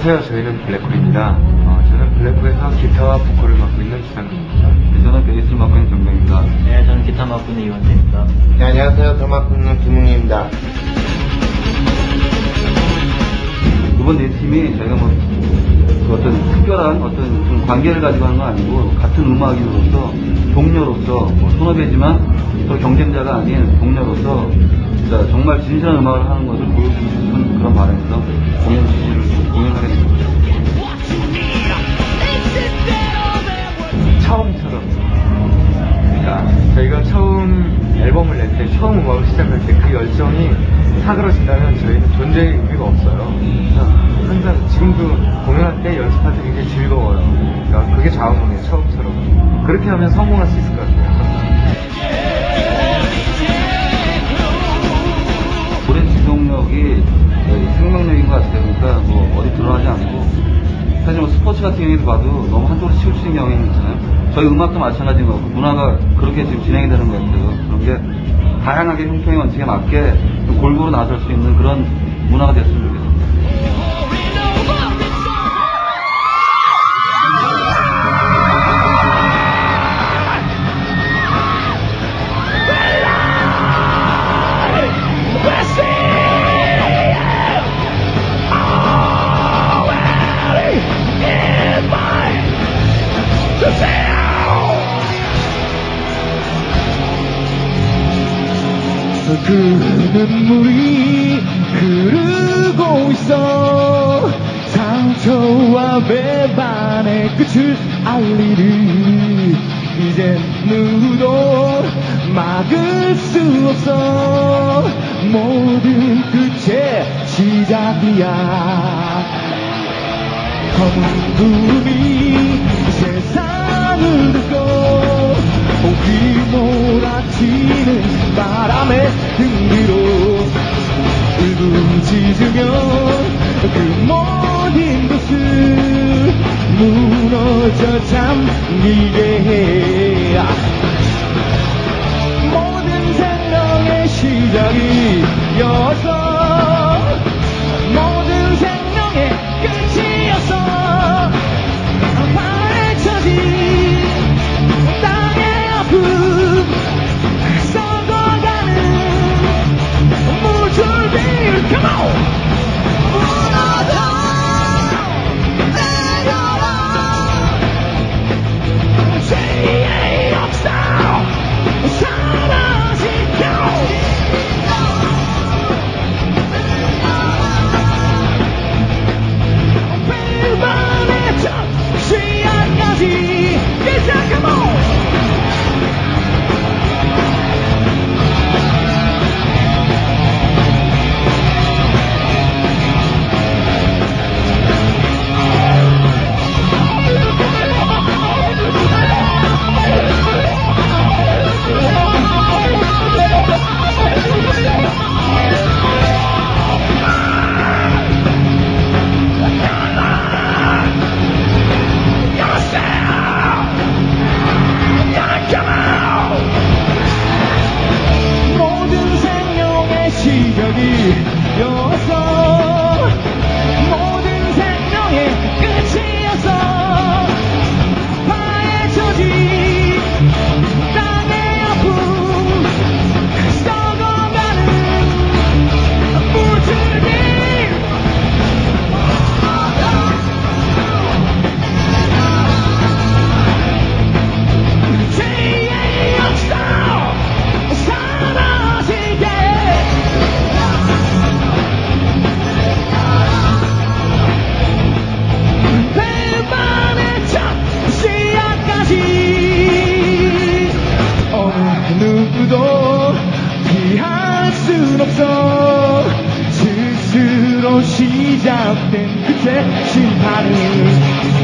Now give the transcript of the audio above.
안녕하세요. 저희는 블랙홀입니다. 어, 저는 블랙홀에서 기타와 보컬을 맡고 있는 기상입니다. 네, 저는 베이스를 맡고 있는 정명입니다. 네, 저는 기타 맡고 있는 이원재입니다. 네, 안녕하세요. 드럼 맡고 있는 김웅입니다. 이번 네 팀이 저희가 뭐, 그 어떤 특별한 어떤 좀 관계를 가지고 하는 건 아니고, 같은 음악인으로서, 동료로서, 뭐 손업이지만 서로 경쟁자가 아닌 동료로서, 진짜 정말 진실한 음악을 하는 것을 보여주고 싶은 그런 바람에서 때, 처음 음악을 시작할 때 그 열정이 사그러진다면 저희는 존재의 의미가 없어요. 항상 지금도 공연할 때 연습할 때 굉장히 즐거워요. 그러니까 그게 자음이에요, 처음처럼. 그렇게 하면 성공할 수 있을 것 같아요. 노래 지속력이 네, 생명력인 것 같아요. 그러니까 뭐 어디 드러나지 않고 사실 뭐 스포츠 같은 경우에도 봐도 너무 한쪽으로 치우치는 경향이 있잖아요. 저희 음악도 마찬가지인 것 같고 문화가 그렇게 지금 진행이 되는 것 같아요. 그런 게 다양하게 형평의 원칙에 맞게 좀 골고루 나설 수 있는 그런 문화가 됐으면 좋겠습니다. 그 눈물이 흐르고 있어. 상처와 배반의 끝을 알리는 이제 누구도 막을 수 없어. 모든 끝의 시작이야. 검은 구름이 무너져 잠기 스스로 시작된 끝의 심판은